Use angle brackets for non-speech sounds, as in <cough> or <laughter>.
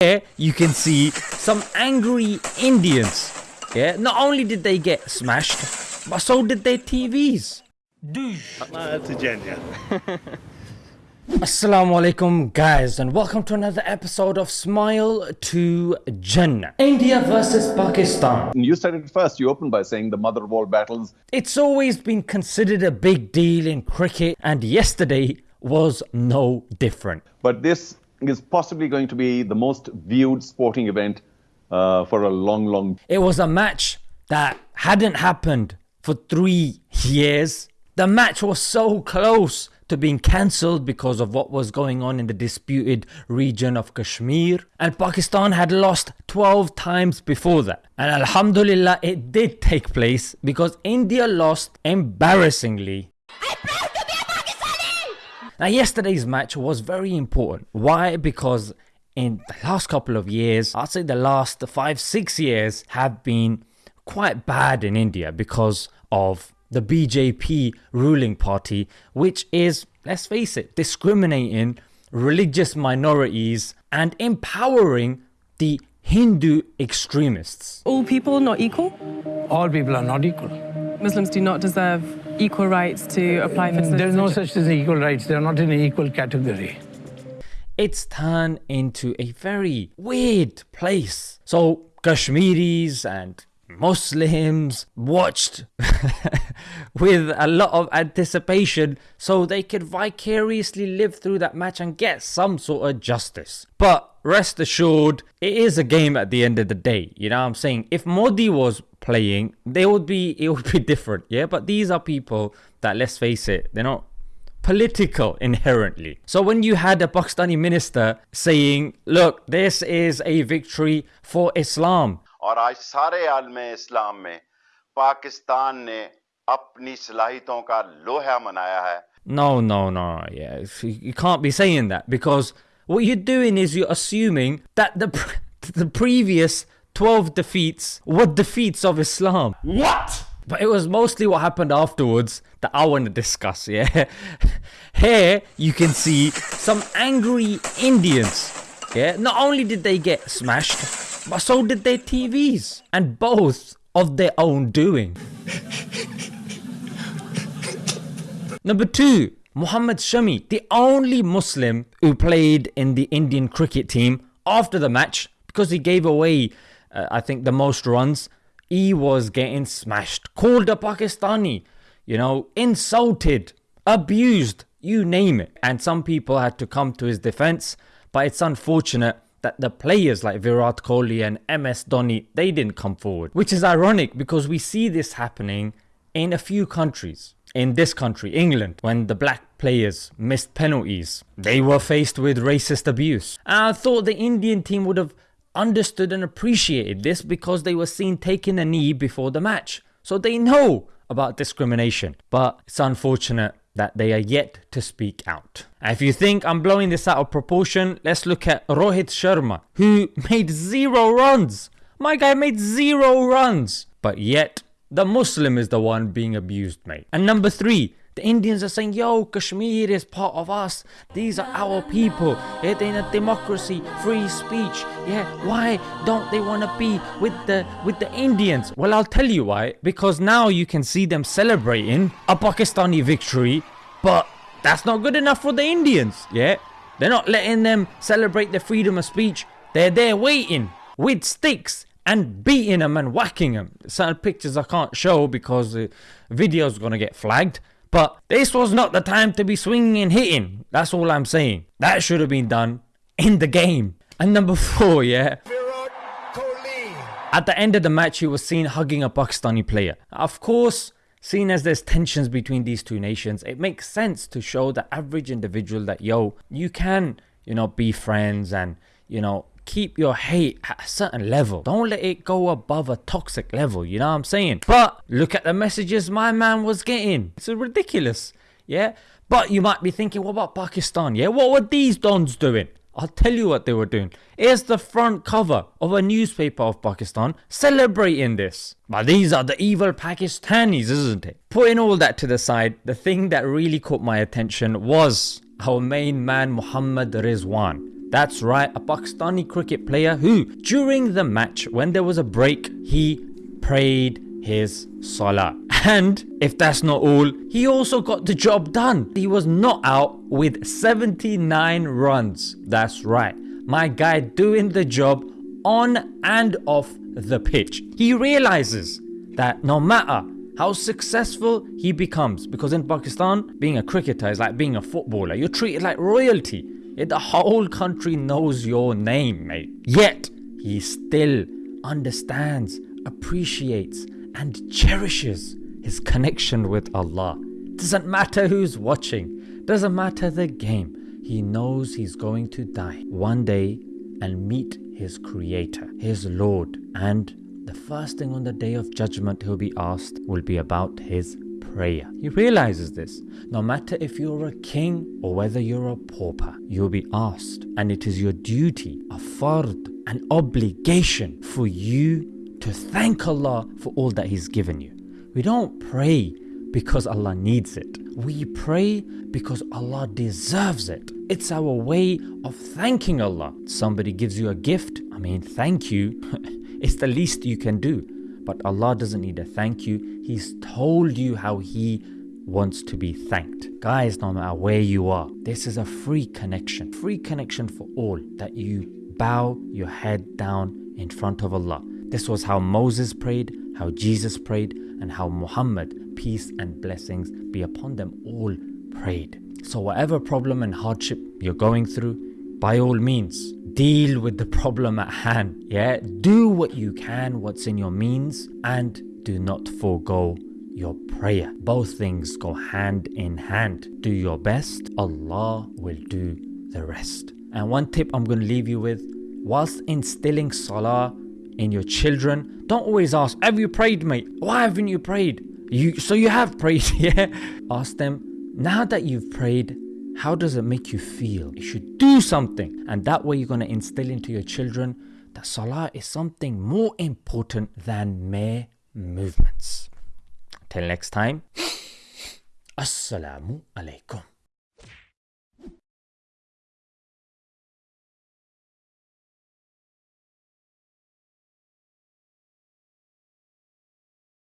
Here you can see some angry Indians. Yeah, not only did they get smashed, but so did their TVs. Assalamu alaikum guys and welcome to another episode of Smile to Jannah. India versus Pakistan. You said it first. You opened by saying the mother of all battles. It's always been considered a big deal in cricket and yesterday was no different. But this is possibly going to be the most viewed sporting event uh, for a long, long. It was a match that hadn't happened for three years. The match was so close to being cancelled because of what was going on in the disputed region of Kashmir. And Pakistan had lost 12 times before that. And Alhamdulillah, it did take place because India lost embarrassingly now, yesterday's match was very important. Why? Because in the last couple of years, I'd say the last five, six years have been quite bad in India because of the BJP ruling party, which is, let's face it, discriminating religious minorities and empowering the Hindu extremists. All people not equal? All people are not equal. Muslims do not deserve equal rights to apply for mm, citizenship? There's no such thing as equal rights. They're not in an equal category. It's turned into a very weird place. So Kashmiris and Muslims watched <laughs> with a lot of anticipation so they could vicariously live through that match and get some sort of justice. But rest assured, it is a game at the end of the day. You know what I'm saying? If Modi was playing, they would be <laughs> it would be different. Yeah, but these are people that let's face it, they're not political inherently. So when you had a Pakistani minister saying, look, this is a victory for Islam. और आज सारे आलम इस्लाम में पाकिस्तान ने अपनी सलाहितों का लोहा मनाया है No, no, no, yeah, you can't be saying that because what you're doing is you're assuming that the <laughs> the previous 12 defeats were defeats of Islam. What? But it was mostly what happened afterwards that I want to discuss, yeah? <laughs> Here you can see some angry Indians, yeah? Not only did they get smashed, but so did their TVs. And both of their own doing. <laughs> Number two, Muhammad Shami, the only Muslim who played in the Indian cricket team after the match because he gave away, uh, I think, the most runs. He was getting smashed, called a Pakistani, you know, insulted, abused, you name it. And some people had to come to his defense, but it's unfortunate that the players like Virat Kohli and MS Dhoni, they didn't come forward. Which is ironic because we see this happening in a few countries in this country, England, when the black players missed penalties, they were faced with racist abuse. And I thought the Indian team would have understood and appreciated this because they were seen taking a knee before the match. So they know about discrimination. But it's unfortunate that they are yet to speak out. If you think I'm blowing this out of proportion, let's look at Rohit Sharma, who <laughs> made zero runs. My guy made zero runs, but yet the Muslim is the one being abused, mate. And number three, the Indians are saying, yo, Kashmir is part of us. These are our people. They're in a democracy, free speech. Yeah, why don't they want to be with the with the Indians? Well, I'll tell you why. Because now you can see them celebrating a Pakistani victory, but that's not good enough for the Indians. Yeah, they're not letting them celebrate the freedom of speech. They're there waiting with sticks and beating them and whacking them. Certain pictures I can't show because the video's gonna get flagged. But this was not the time to be swinging and hitting. That's all I'm saying. That should have been done in the game. And number <laughs> four, yeah. At the end of the match, he was seen hugging a Pakistani player. Of course, seeing as there's tensions between these two nations, it makes sense to show the average individual that, yo, you can, you know, be friends and, you know, keep your hate at a certain level. Don't let it go above a toxic level, you know what I'm saying? But look at the messages my man was getting. It's ridiculous, yeah? But you might be thinking, what about Pakistan? Yeah, what were these dons doing? I'll tell you what they were doing. Here's the front cover of a newspaper of Pakistan celebrating this. But these are the evil Pakistanis, isn't it? Putting all that to the side, the thing that really caught my attention was our main man Muhammad Rizwan That's right, a Pakistani cricket player who, during the match, when there was a break, he prayed his salah. <laughs> And if that's not all, he also got the job done. He was not out with 79 runs. That's right, my guy doing the job on and off the pitch. He realizes that no matter how successful he becomes, because in Pakistan, being a cricketer is like being a footballer. You're treated like royalty. The whole country knows your name, mate. Yet, he still understands, appreciates, and cherishes his connection with Allah. Doesn't matter who's watching, doesn't matter the game. He knows he's going to die one day and meet his Creator, his Lord, and the first thing on the day of judgment he'll be asked will be about his prayer. He realizes this. No matter if you're a king or whether you're a pauper, you'll be asked. And it is your duty, a fard, an obligation for you to thank Allah for all that He's given you. We don't pray because Allah needs it. We pray because Allah deserves it. It's our way of thanking Allah. Somebody gives you a gift, I mean, thank you. <laughs> it's the least you can do. But Allah doesn't need a thank you. He's told you how He wants to be thanked. Guys, no matter where you are, this is a free connection. Free connection for all that you bow your head down in front of Allah. This was how Moses prayed, how Jesus prayed, and how Muhammad, peace and blessings be upon them all, prayed. So, whatever problem and hardship you're going through, by all means, deal with the problem at hand. Yeah, do what you can, what's in your means, and do not forego your prayer. Both things go hand in hand. Do your best, Allah will do the rest. And one tip I'm going to leave you with whilst instilling salah in your children, don't always ask, Have you prayed, mate? Why haven't you prayed? You so you have prayed, <laughs> yeah? Ask them, now that you've prayed, how does it make you feel? You should do something. And that way you're going to instill into your children that salah is something more important than mere movements. Till next time, <sniffs> Assalamu alaikum.